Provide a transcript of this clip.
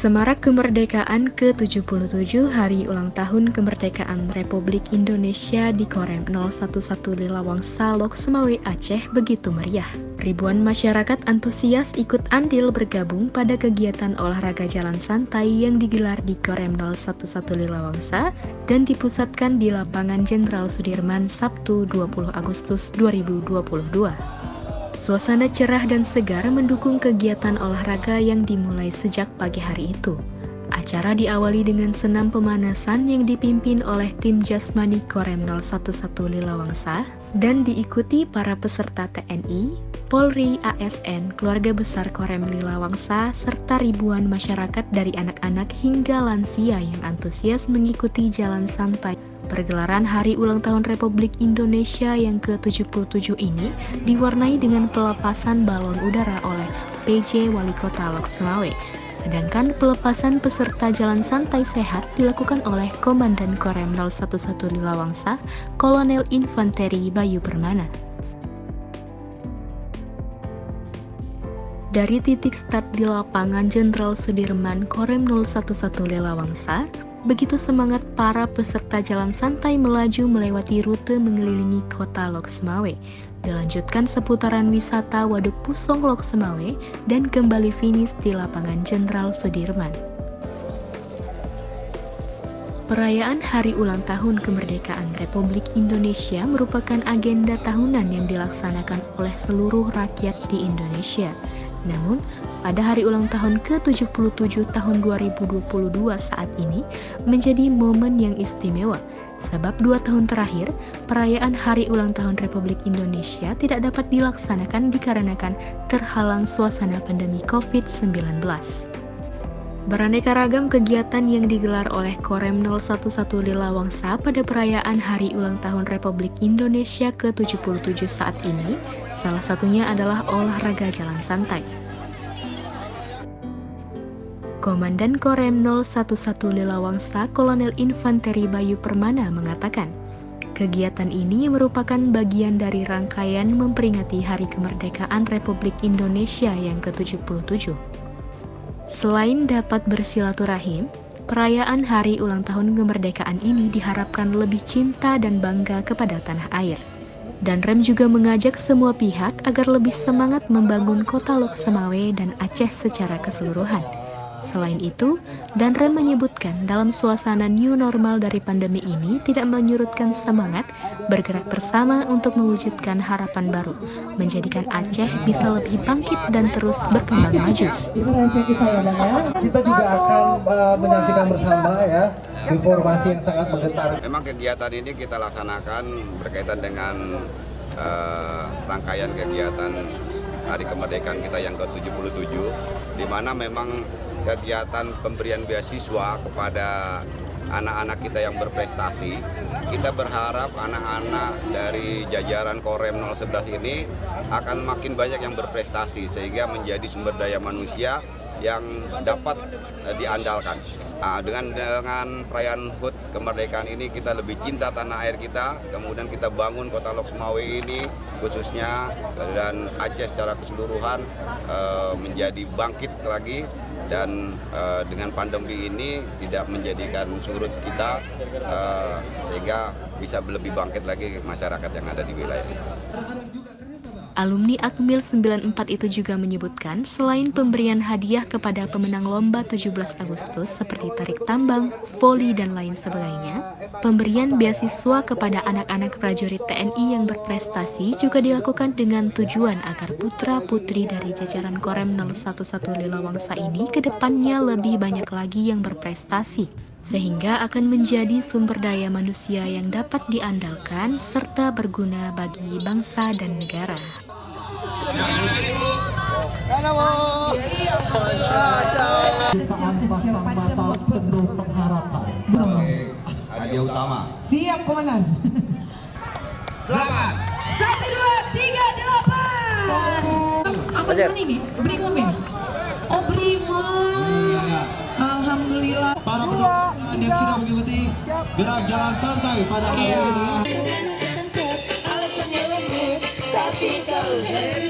Semarak Kemerdekaan ke-77 Hari Ulang Tahun Kemerdekaan Republik Indonesia di Korem 011 Lilawang Salok Semawe Aceh begitu meriah. Ribuan masyarakat antusias ikut andil bergabung pada kegiatan olahraga jalan santai yang digelar di Korem 011 Lilawangsa dan dipusatkan di lapangan Jenderal Sudirman Sabtu 20 Agustus 2022. Suasana cerah dan segar mendukung kegiatan olahraga yang dimulai sejak pagi hari itu. Acara diawali dengan senam pemanasan yang dipimpin oleh tim Jasmani Korem 011 Lilawangsa dan diikuti para peserta TNI, Polri, ASN, keluarga besar Korem Lilawangsa, serta ribuan masyarakat dari anak-anak hingga lansia yang antusias mengikuti jalan santai Pergelaran Hari Ulang Tahun Republik Indonesia yang ke-77 ini diwarnai dengan pelepasan balon udara oleh PJ Wali Kota Lok Semawe. Sedangkan pelepasan peserta jalan santai sehat dilakukan oleh Komandan Korem 011 Lilawangsa, Kolonel Infanteri Bayu Permana. Dari titik start di lapangan Jenderal Sudirman Korem 011 Lilawangsa, Begitu semangat para peserta jalan santai melaju melewati rute mengelilingi kota Lok Semawe, dilanjutkan seputaran wisata Waduk Pusong Lok Semawe, dan kembali finish di lapangan Jenderal Sudirman. Perayaan Hari Ulang Tahun Kemerdekaan Republik Indonesia merupakan agenda tahunan yang dilaksanakan oleh seluruh rakyat di Indonesia. Namun, pada hari ulang tahun ke-77 tahun 2022 saat ini menjadi momen yang istimewa sebab dua tahun terakhir perayaan Hari Ulang Tahun Republik Indonesia tidak dapat dilaksanakan dikarenakan terhalang suasana pandemi COVID-19. Beraneka ragam kegiatan yang digelar oleh Korem 011 Lilawangsa pada perayaan Hari Ulang Tahun Republik Indonesia ke-77 saat ini, salah satunya adalah olahraga jalan santai. Komandan Korem 011 Lilawangsa Kolonel Infanteri Bayu Permana mengatakan, kegiatan ini merupakan bagian dari rangkaian memperingati Hari Kemerdekaan Republik Indonesia yang ke-77. Selain dapat bersilaturahim, perayaan Hari Ulang Tahun Kemerdekaan ini diharapkan lebih cinta dan bangga kepada tanah air. Dan Rem juga mengajak semua pihak agar lebih semangat membangun kota Lok dan Aceh secara keseluruhan Selain itu, Danrem menyebutkan dalam suasana new normal dari pandemi ini tidak menyurutkan semangat bergerak bersama untuk mewujudkan harapan baru, menjadikan Aceh bisa lebih bangkit dan terus berkembang maju. kita ya, ya. Kita juga akan uh, menyaksikan bersama ya informasi yang sangat menggetar. Memang kegiatan ini kita laksanakan berkaitan dengan uh, rangkaian kegiatan Hari Kemerdekaan kita yang ke-77 di mana memang kegiatan pemberian beasiswa kepada anak-anak kita yang berprestasi. Kita berharap anak-anak dari jajaran Korem 011 ini akan makin banyak yang berprestasi sehingga menjadi sumber daya manusia yang dapat uh, diandalkan. Nah, dengan dengan perayaan HUT kemerdekaan ini kita lebih cinta tanah air kita, kemudian kita bangun kota Lok Semawe ini khususnya dan Aceh secara keseluruhan uh, menjadi bangkit lagi dan uh, dengan pandemi ini tidak menjadikan surut kita uh, sehingga bisa lebih bangkit lagi masyarakat yang ada di wilayah ini. Alumni Akmil 94 itu juga menyebutkan selain pemberian hadiah kepada pemenang lomba 17 Agustus seperti tarik tambang, voli dan lain sebagainya, pemberian beasiswa kepada anak-anak prajurit TNI yang berprestasi juga dilakukan dengan tujuan agar putra-putri dari jajaran Korem 011 Lilawangsa ini ke depannya lebih banyak lagi yang berprestasi sehingga akan menjadi sumber daya manusia yang dapat diandalkan serta berguna bagi bangsa dan negara. Hadiah utama. Siap, Komandan. Delapan. Satu, dua, tiga, delapan. Apa ini? Brimo ini? Oh, Brimo. Yang sudah mengikuti gerak jalan santai pada hari ini. Tapi kau